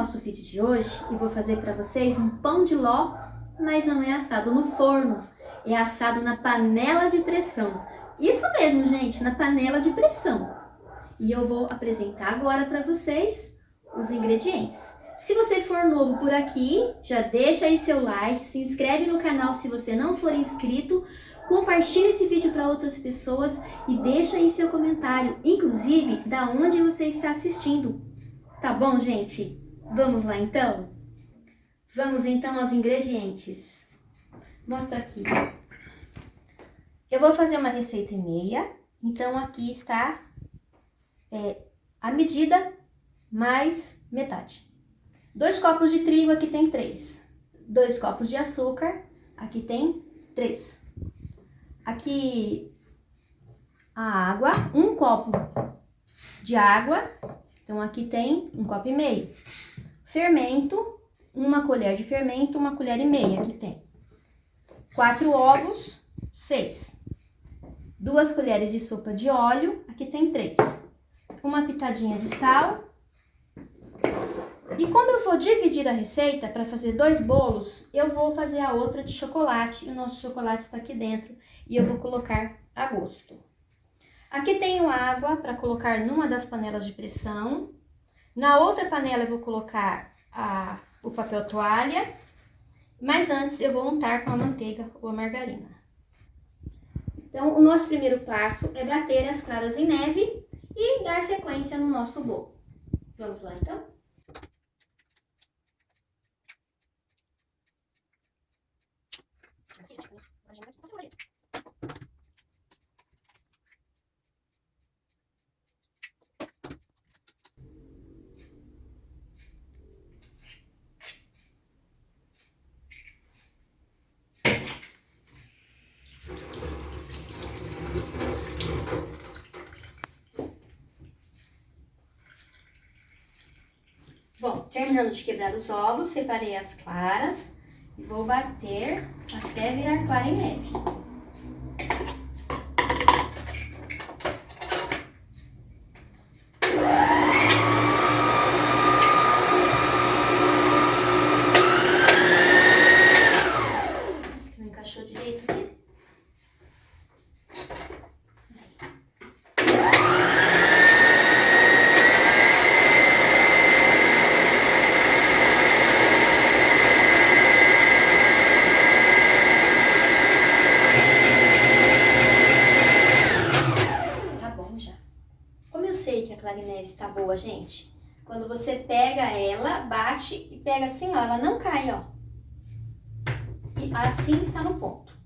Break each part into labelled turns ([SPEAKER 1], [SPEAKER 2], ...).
[SPEAKER 1] E no nosso vídeo de hoje, eu vou fazer para vocês um pão de ló, mas não é assado no forno, é assado na panela de pressão. Isso mesmo, gente, na panela de pressão. E eu vou apresentar agora para vocês os ingredientes. Se você for novo por aqui, já deixa aí seu like, se inscreve no canal se você não for inscrito, compartilhe esse vídeo para outras pessoas e deixa aí seu comentário, inclusive da onde você está assistindo. Tá bom, gente? Vamos lá então? Vamos então aos ingredientes. Mostra aqui. Eu vou fazer uma receita e meia, então aqui está é, a medida mais metade. Dois copos de trigo, aqui tem três. Dois copos de açúcar, aqui tem três. Aqui a água, um copo de água, então aqui tem um copo e meio. Fermento, uma colher de fermento, uma colher e meia, aqui tem. Quatro ovos, seis. Duas colheres de sopa de óleo, aqui tem três. Uma pitadinha de sal e como eu vou dividir a receita para fazer dois bolos, eu vou fazer a outra de chocolate. E o nosso chocolate está aqui dentro e eu vou colocar a gosto. Aqui tenho água para colocar numa das panelas de pressão. Na outra panela eu vou colocar a, o papel toalha. Mas antes eu vou untar com a manteiga ou a margarina. Então, o nosso primeiro passo é bater as claras em neve e dar sequência no nosso bolo. Vamos lá, então? Bom, terminando de quebrar os ovos, separei as claras e vou bater até virar clara em neve. clarinete tá boa, gente? Quando você pega ela, bate e pega assim, ó, ela não cai, ó. E assim está no ponto.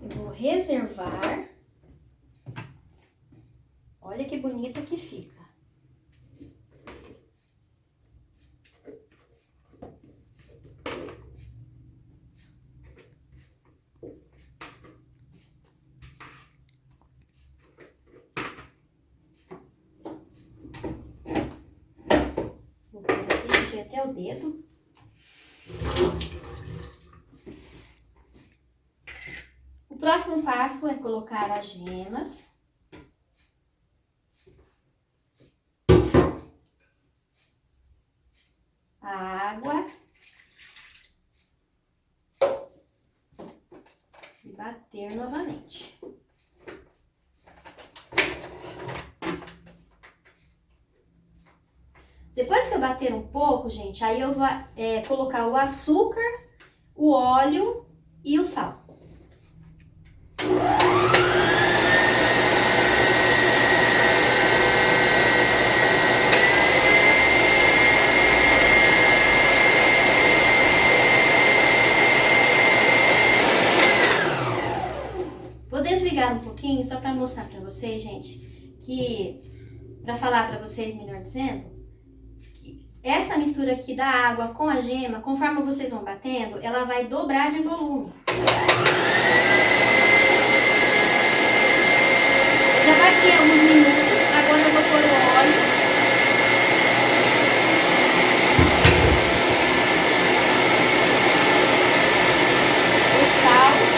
[SPEAKER 1] Eu vou reservar. Olha que bonita que fica. Dedo. O próximo passo é colocar as gemas. A água. E bater novamente. Depois que eu bater um pouco, gente, aí eu vou é, colocar o açúcar, o óleo e o sal. Vou desligar um pouquinho só para mostrar para vocês, gente, que para falar para vocês, melhor dizendo, essa mistura aqui da água com a gema, conforme vocês vão batendo, ela vai dobrar de volume. Já bati alguns minutos, agora eu vou pôr o óleo. O sal.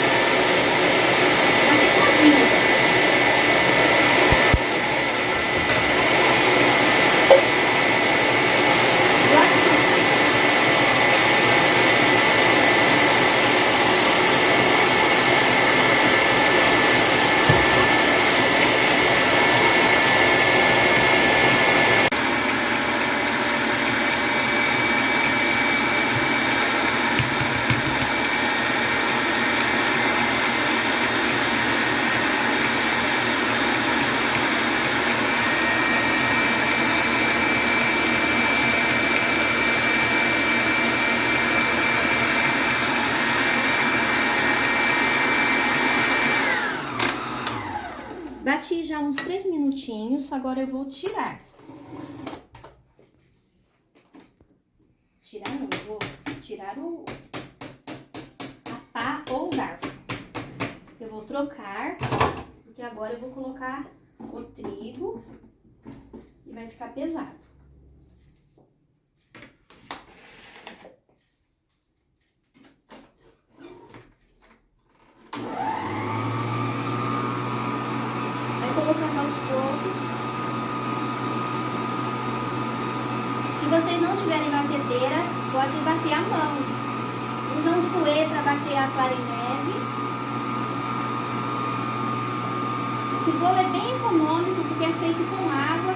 [SPEAKER 1] Bati já uns três minutinhos, agora eu vou tirar. Tirar não, vou tirar o, a pá ou o garfo. Eu vou trocar, porque agora eu vou colocar o trigo e vai ficar pesado. colocando aos poucos. Se vocês não tiverem batedeira, pode bater a mão. Usa um fouet para bater a clara em neve. Esse bolo é bem econômico porque é feito com água.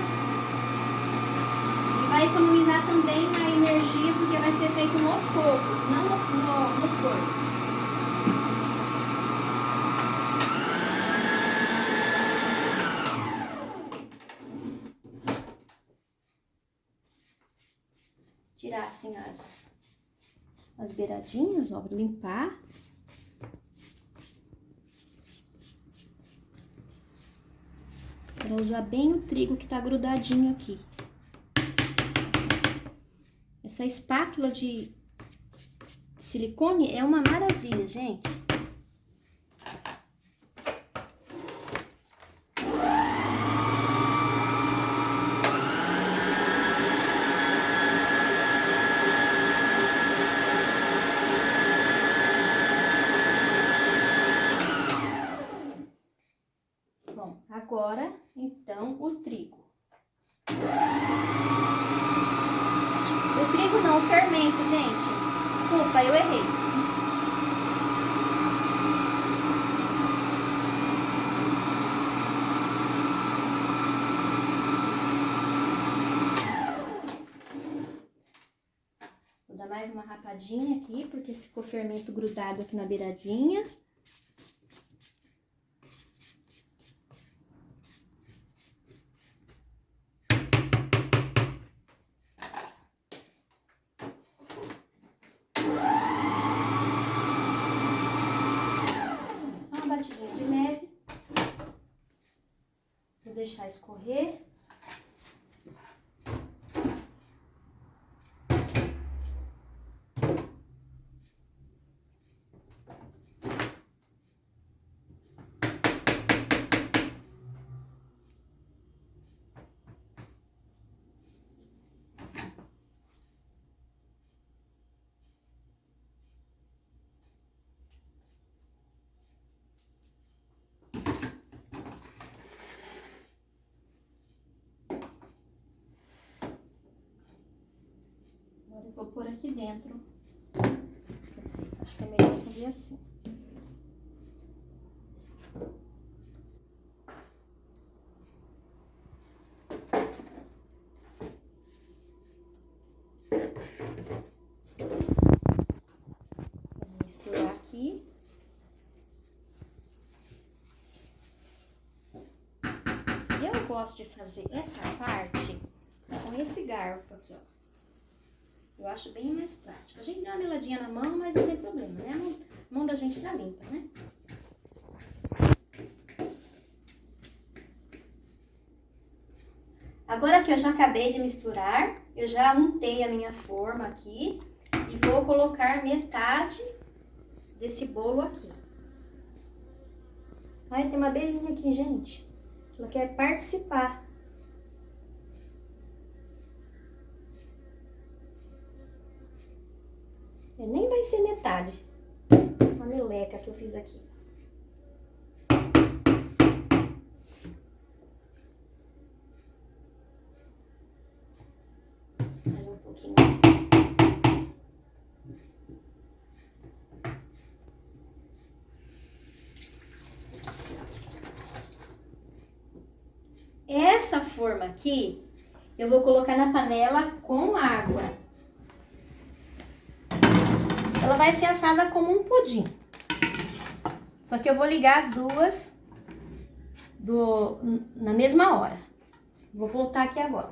[SPEAKER 1] E vai economizar também na energia porque vai ser feito no fogo, não no, no, no forno. tirar assim as, as beiradinhas, ó, limpar. Para usar bem o trigo que tá grudadinho aqui. Essa espátula de silicone é uma maravilha, gente. Agora, então, o trigo. O trigo não, o fermento, gente. Desculpa, eu errei. Vou dar mais uma rapadinha aqui, porque ficou fermento grudado aqui na beiradinha. deixar escorrer. vou pôr aqui dentro. Acho que é melhor fazer assim. Misturar aqui. Eu gosto de fazer essa parte com esse garfo aqui, ó. Eu acho bem mais prático. A gente dá uma meladinha na mão, mas não tem problema, né? A mão, a mão da gente tá limpa, né? Agora que eu já acabei de misturar, eu já untei a minha forma aqui e vou colocar metade desse bolo aqui. Ai, tem uma belinha aqui, gente. Ela quer participar. Metade. Uma meleca que eu fiz aqui. Mais um pouquinho. Essa forma aqui, eu vou colocar na panela com água ela vai ser assada como um pudim. Só que eu vou ligar as duas do, na mesma hora. Vou voltar aqui agora.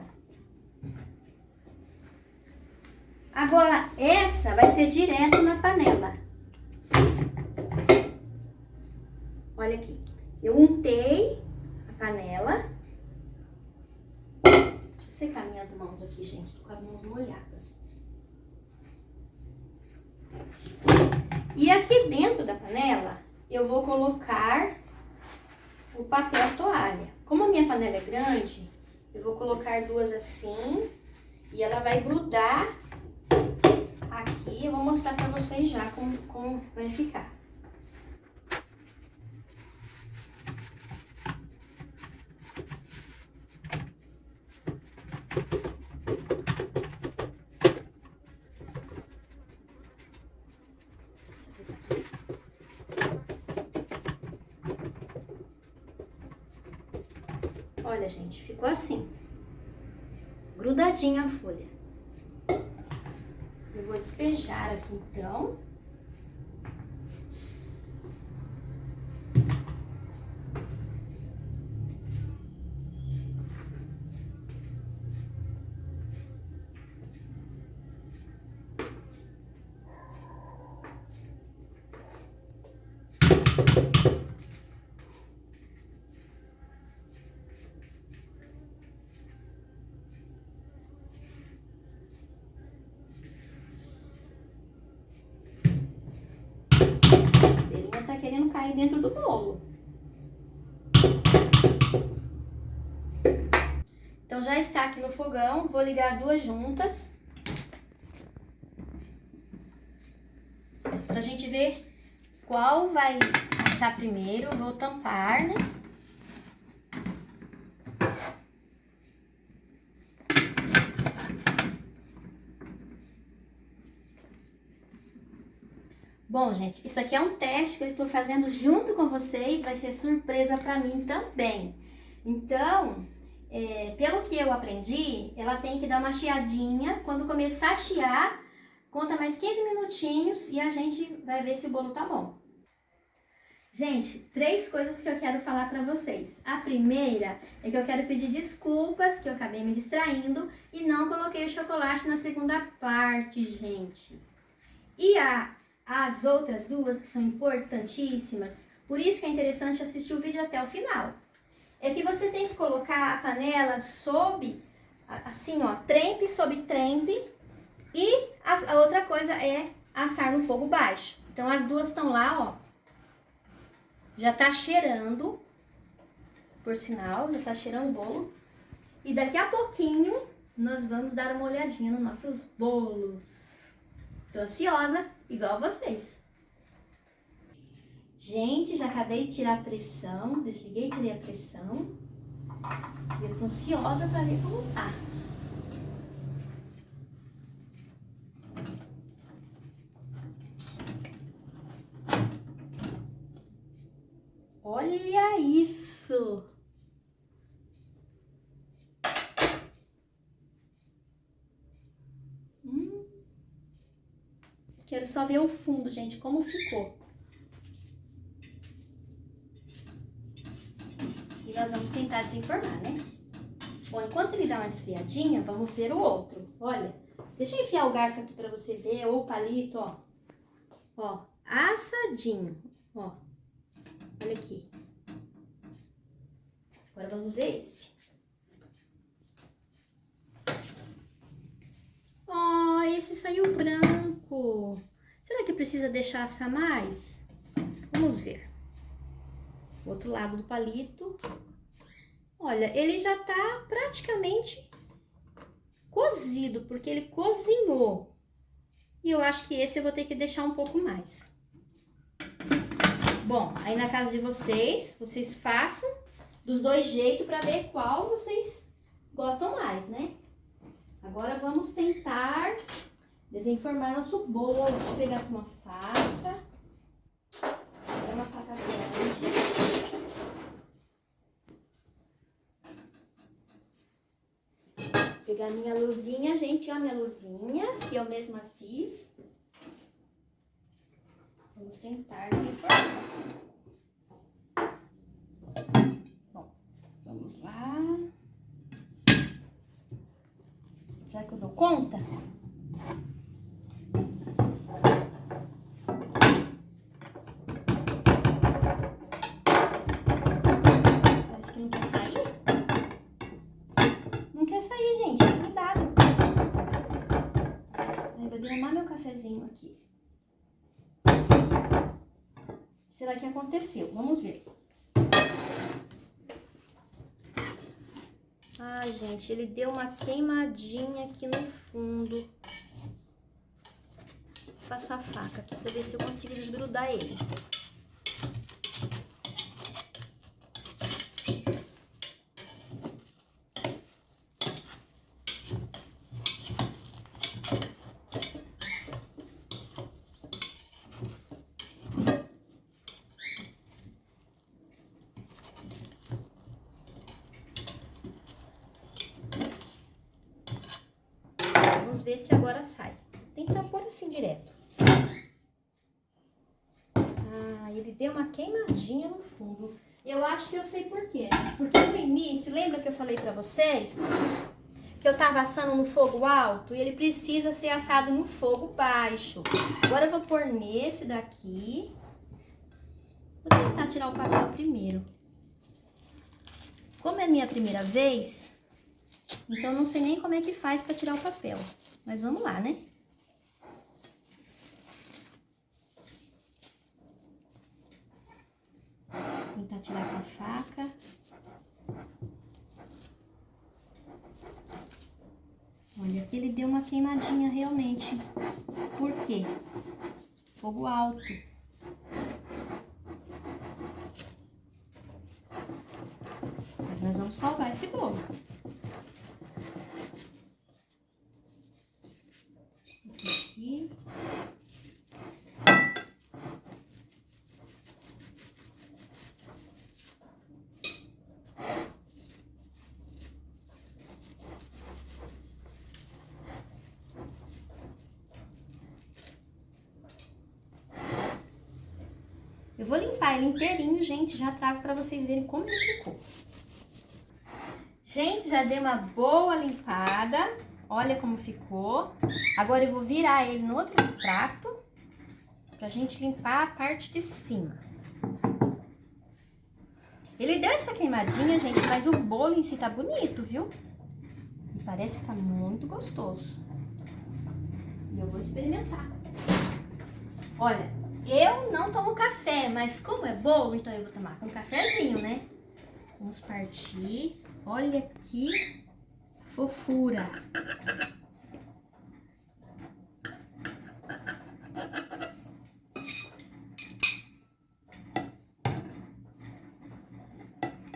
[SPEAKER 1] Agora, essa vai ser direto na panela. Olha aqui. Eu untei a panela. Deixa eu secar minhas mãos aqui, gente. Tô com as mãos molhadas. E aqui dentro da panela, eu vou colocar o papel toalha. Como a minha panela é grande, eu vou colocar duas assim e ela vai grudar aqui. Eu vou mostrar pra vocês já como, como vai ficar. Olha, gente, ficou assim. Grudadinha a folha. Eu vou despejar aqui, então. querendo cair dentro do bolo. Aqui no fogão, vou ligar as duas juntas. Pra gente ver qual vai assar primeiro, vou tampar, né? Bom, gente, isso aqui é um teste que eu estou fazendo junto com vocês, vai ser surpresa para mim também. Então, é, pelo que eu aprendi, ela tem que dar uma chiadinha, quando começar a chiar, conta mais 15 minutinhos e a gente vai ver se o bolo tá bom. Gente, três coisas que eu quero falar para vocês. A primeira é que eu quero pedir desculpas, que eu acabei me distraindo e não coloquei o chocolate na segunda parte, gente. E a as outras duas que são importantíssimas, por isso que é interessante assistir o vídeo até o final. É que você tem que colocar a panela sob, assim ó, trempe sobre trempe, e a, a outra coisa é assar no fogo baixo. Então as duas estão lá, ó, já tá cheirando, por sinal, já tá cheirando o bolo. E daqui a pouquinho nós vamos dar uma olhadinha nos nossos bolos. Tô ansiosa, igual vocês. Gente, já acabei de tirar a pressão, desliguei tirei a pressão. E eu tô ansiosa pra ver como tá. Olha isso! Quero só ver o fundo, gente, como ficou. E nós vamos tentar desenformar, né? Bom, enquanto ele dá uma esfriadinha, vamos ver o outro. Olha, deixa eu enfiar o garfo aqui pra você ver, ou o palito, ó. Ó, assadinho, ó. Olha aqui. Agora vamos ver esse. Ó, oh, esse saiu branco. Será que precisa deixar assar mais? Vamos ver. O outro lado do palito. Olha, ele já tá praticamente cozido, porque ele cozinhou. E eu acho que esse eu vou ter que deixar um pouco mais. Bom, aí na casa de vocês, vocês façam dos dois jeitos para ver qual vocês gostam mais, né? Agora vamos tentar desenformar nosso bolo. Eu pegar com uma faca. É uma faca grande. Pegar minha luvinha, gente, ó, minha luvinha, que eu mesma fiz. Vamos tentar desenformar. Bom, vamos lá. Será que eu dou conta? Aqui. Será que aconteceu? Vamos ver. Ai, gente, ele deu uma queimadinha aqui no fundo. Vou passar a faca aqui pra ver se eu consigo desgrudar ele. Ver se agora sai. Tenta pôr assim direto. Ah, ele deu uma queimadinha no fundo. Eu acho que eu sei por quê, gente. Porque no início, lembra que eu falei pra vocês? Que eu tava assando no fogo alto e ele precisa ser assado no fogo baixo. Agora eu vou pôr nesse daqui. Vou tentar tirar o papel primeiro. Como é minha primeira vez, então não sei nem como é que faz pra tirar o papel. Mas vamos lá, né? Tentar tirar com a faca. Olha, aqui ele deu uma queimadinha realmente. Por quê? Fogo alto. Nós vamos salvar esse bolo. Eu ele inteirinho, gente, já trago pra vocês verem como ele ficou. Gente, já dei uma boa limpada. Olha como ficou. Agora eu vou virar ele no outro prato pra gente limpar a parte de cima. Ele deu essa queimadinha, gente, mas o bolo em si tá bonito, viu? Parece que tá muito gostoso. E eu vou experimentar. Olha, eu não tomo café, mas como é bolo, então eu vou tomar com um cafezinho, né? Vamos partir. Olha que fofura.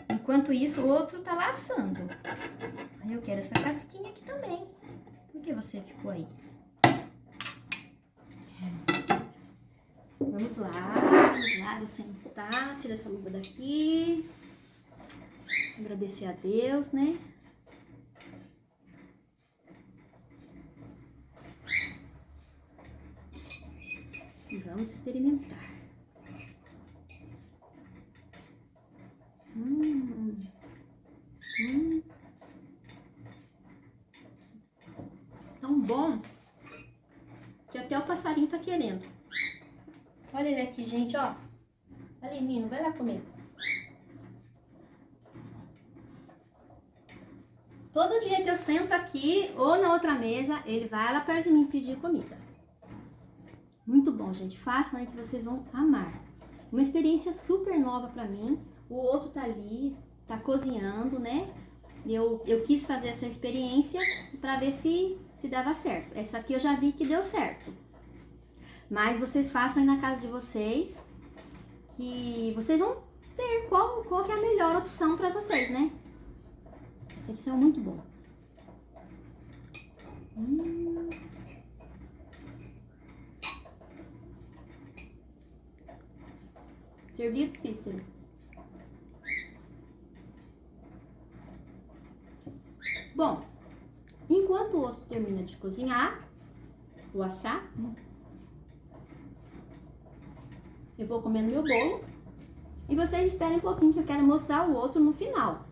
[SPEAKER 1] Enquanto isso, o outro tá laçando. Aí eu quero essa casquinha aqui também. Por que você ficou aí? Vamos lá, vamos lá, vou sentar, tira essa luva daqui. Agradecer a Deus, né? E vamos experimentar. Hum, hum. Tão bom que até o passarinho tá querendo. Olha ele aqui, gente, ó. Ali, Nino, vai lá comer. Todo dia que eu sento aqui ou na outra mesa, ele vai lá perto de mim pedir comida. Muito bom, gente. Façam aí que vocês vão amar. Uma experiência super nova pra mim. O outro tá ali, tá cozinhando, né? Eu, eu quis fazer essa experiência pra ver se, se dava certo. Essa aqui eu já vi que deu certo. Mas vocês façam aí na casa de vocês, que vocês vão ver qual, qual que é a melhor opção para vocês, né? Esse aqui são muito bom. Hum. Servido, Cícero. Bom, enquanto o osso termina de cozinhar, o assar, eu vou comendo meu bolo. E vocês esperem um pouquinho que eu quero mostrar o outro no final.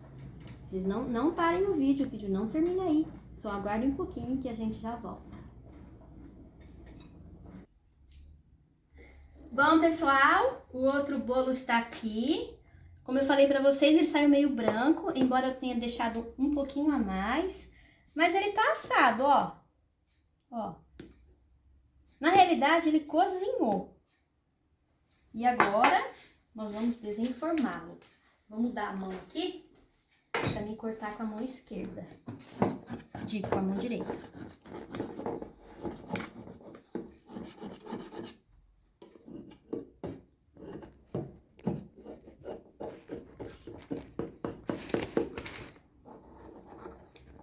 [SPEAKER 1] Vocês não, não parem o vídeo, o vídeo não termina aí. Só aguardem um pouquinho que a gente já volta. Bom, pessoal, o outro bolo está aqui. Como eu falei pra vocês, ele saiu meio branco, embora eu tenha deixado um pouquinho a mais. Mas ele tá assado, ó. Ó. Na realidade, ele cozinhou. E agora, nós vamos desenformá-lo. Vamos dar a mão aqui para me cortar com a mão esquerda. Digo, com a mão direita.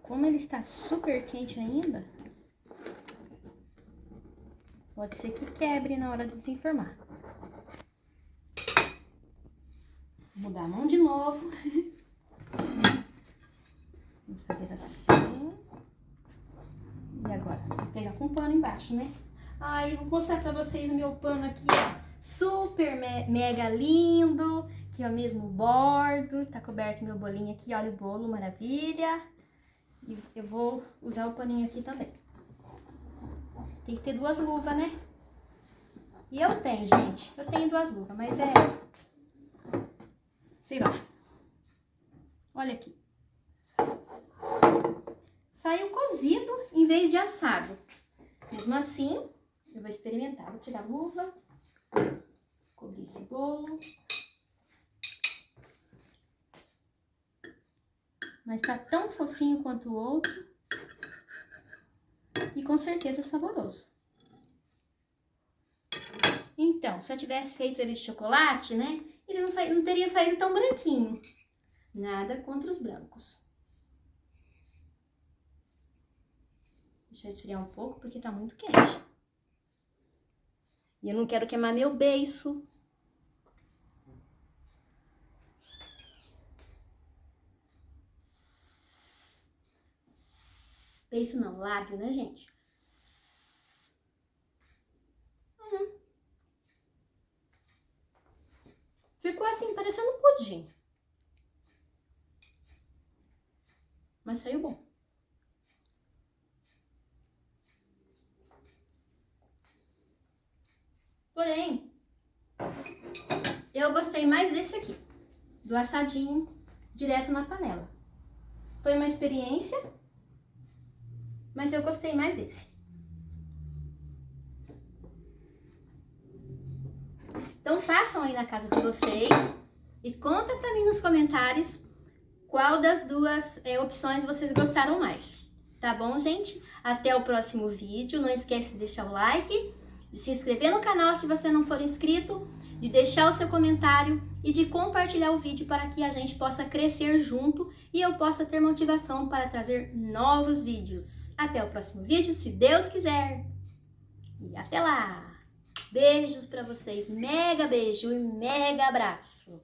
[SPEAKER 1] Como ele está super quente ainda, pode ser que quebre na hora de desenformar. Vou mudar a mão de novo. Vamos fazer assim. E agora, vou pegar com pano embaixo, né? Aí, vou mostrar pra vocês o meu pano aqui, ó. Super me mega lindo. Aqui, ó, mesmo bordo. Tá coberto meu bolinho aqui, olha o bolo, maravilha. E eu vou usar o paninho aqui também. Tem que ter duas luvas, né? E eu tenho, gente. Eu tenho duas luvas, mas é sei lá. Olha aqui. Saiu cozido em vez de assado. Mesmo assim, eu vou experimentar. Vou tirar a luva, cobrir esse bolo. Mas tá tão fofinho quanto o outro. E com certeza saboroso. Então, se eu tivesse feito ele de chocolate, né? ele não, sa... não teria saído tão branquinho. Nada contra os brancos. Deixa eu esfriar um pouco, porque tá muito quente. E eu não quero queimar meu beiço. Beiço não, lábio, né, gente? Ficou assim, parecendo um pudim. Mas saiu bom. Porém, eu gostei mais desse aqui. Do assadinho direto na panela. Foi uma experiência, mas eu gostei mais desse. Então façam aí na casa de vocês e conta pra mim nos comentários qual das duas é, opções vocês gostaram mais. Tá bom, gente? Até o próximo vídeo. Não esquece de deixar o like, de se inscrever no canal se você não for inscrito, de deixar o seu comentário e de compartilhar o vídeo para que a gente possa crescer junto e eu possa ter motivação para trazer novos vídeos. Até o próximo vídeo, se Deus quiser. E até lá! Beijos para vocês, mega beijo e mega abraço.